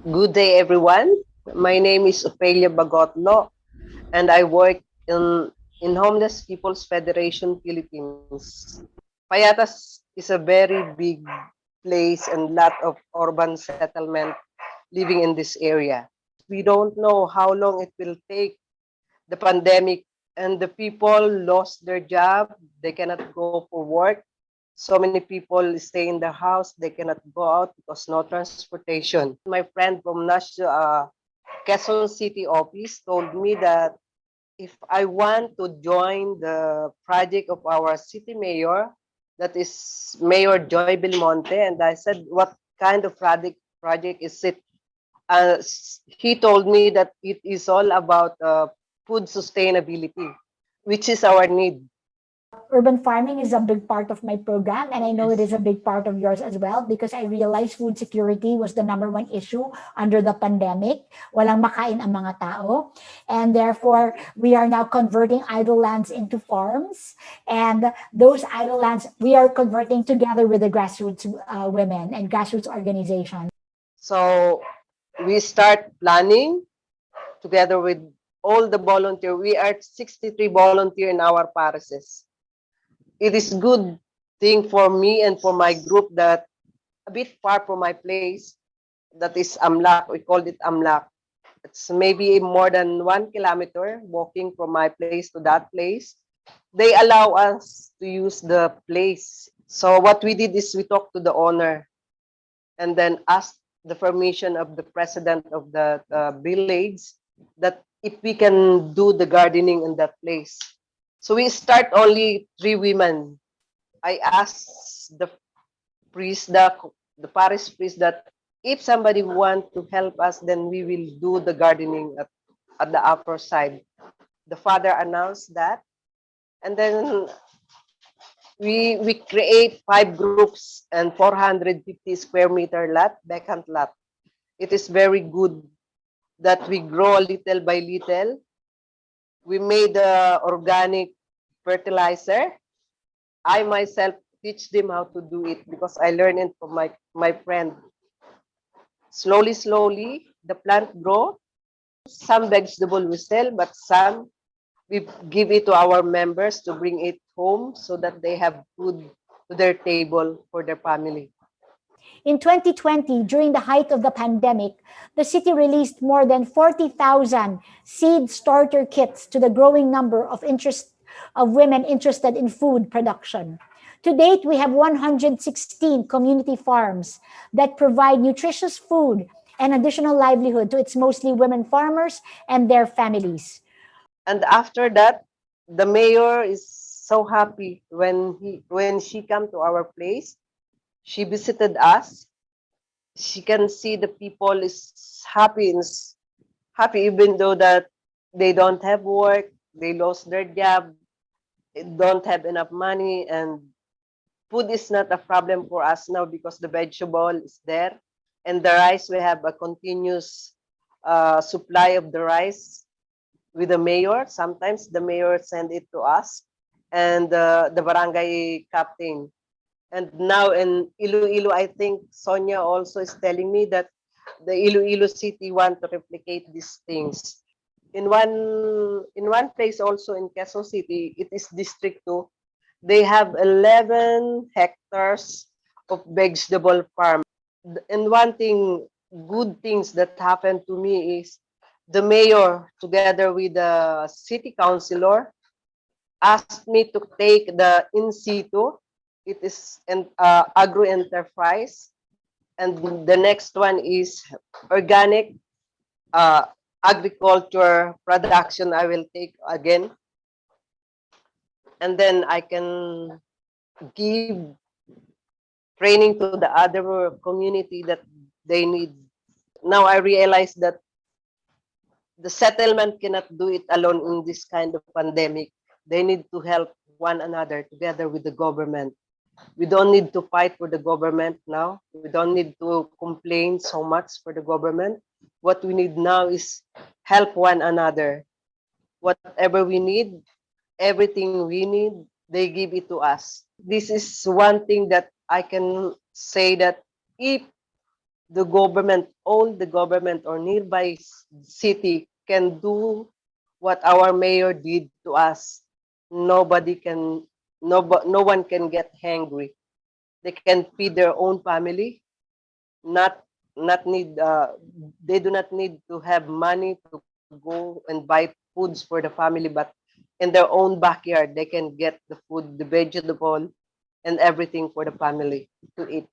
Good day, everyone. My name is Ophelia Bagotlo, and I work in, in Homeless People's Federation Philippines. Payatas is a very big place and lot of urban settlement living in this area. We don't know how long it will take the pandemic and the people lost their job. They cannot go for work. So many people stay in the house. They cannot go out because no transportation. My friend from National uh, Quezon City office told me that if I want to join the project of our city mayor, that is Mayor Joy Belmonte, and I said, what kind of project project is it? Uh, he told me that it is all about uh, food sustainability, which is our need. Urban farming is a big part of my program and I know it is a big part of yours as well because I realized food security was the number one issue under the pandemic. Walang makain ang mga tao. And therefore, we are now converting idle lands into farms. And those idle lands, we are converting together with the grassroots uh, women and grassroots organizations. So we start planning together with all the volunteer. We are 63 volunteer in our parishes. It is good thing for me and for my group that a bit far from my place, that is Amlak. We called it Amlak. It's maybe more than one kilometer walking from my place to that place. They allow us to use the place. So what we did is we talked to the owner and then asked the permission of the president of the uh, village that if we can do the gardening in that place. So we start only three women. I asked the priest, the, the parish priest that if somebody want to help us, then we will do the gardening at, at the upper side. The father announced that. And then we we create five groups and 450 square meter lot, vacant lot. It is very good that we grow little by little. We made the organic fertilizer. I myself teach them how to do it because I learned it from my, my friend. Slowly, slowly, the plant grow. Some vegetable we sell, but some we give it to our members to bring it home so that they have food to their table for their family. In 2020, during the height of the pandemic, the city released more than 40,000 seed starter kits to the growing number of interest of women interested in food production. To date, we have 116 community farms that provide nutritious food and additional livelihood to its mostly women farmers and their families. And after that, the mayor is so happy when he when she come to our place. She visited us. She can see the people is happy happy even though that they don't have work, they lost their job, don't have enough money, and food is not a problem for us now because the vegetable is there, and the rice we have a continuous uh, supply of the rice with the mayor. Sometimes the mayor send it to us and uh, the barangay captain. And now in Iloilo, I think Sonia also is telling me that the Iloilo city want to replicate these things. In one in one place also in Quezon City, it is District 2. They have 11 hectares of vegetable farm. And one thing, good things that happened to me is the mayor together with the city councilor asked me to take the in situ it is an uh, agro enterprise and the next one is organic uh, agriculture production i will take again and then i can give training to the other community that they need now i realize that the settlement cannot do it alone in this kind of pandemic. They need to help one another together with the government. We don't need to fight for the government now. We don't need to complain so much for the government. What we need now is help one another. Whatever we need, everything we need, they give it to us. This is one thing that I can say that if the government, all the government or nearby city can do what our mayor did to us. Nobody can, no, no one can get hungry. They can feed their own family, not, not need, uh, they do not need to have money to go and buy foods for the family, but in their own backyard, they can get the food, the vegetable, and everything for the family to eat.